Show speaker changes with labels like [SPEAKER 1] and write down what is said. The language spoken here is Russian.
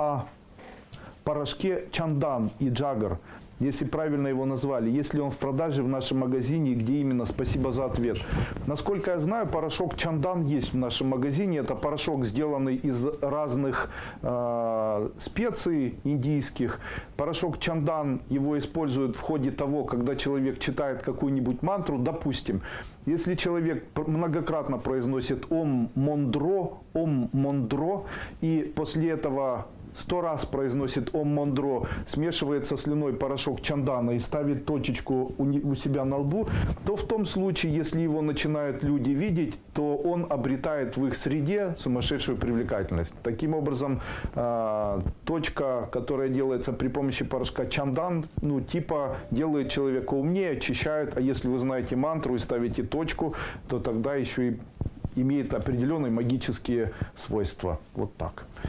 [SPEAKER 1] о порошке Чандан и Джагар, если правильно его назвали, если он в продаже в нашем магазине, где именно, спасибо за ответ. Насколько я знаю, порошок Чандан есть в нашем магазине. Это порошок, сделанный из разных э, специй индийских. Порошок Чандан его используют в ходе того, когда человек читает какую-нибудь мантру, допустим, если человек многократно произносит Ом Мондро, Ом Мондро, и после этого сто раз произносит Ом Мондро, смешивает со слюной порошок чандана и ставит точечку у, себя на лбу, то в том случае, если его начинают люди видеть, то он обретает в их среде сумасшедшую привлекательность. Таким образом, э, точка, которая делается при помощи порошка чандан, ну, типа делает человека умнее, очищает, а если вы знаете мантру и ставите точку, то тогда еще и имеет определенные магические свойства. Вот так.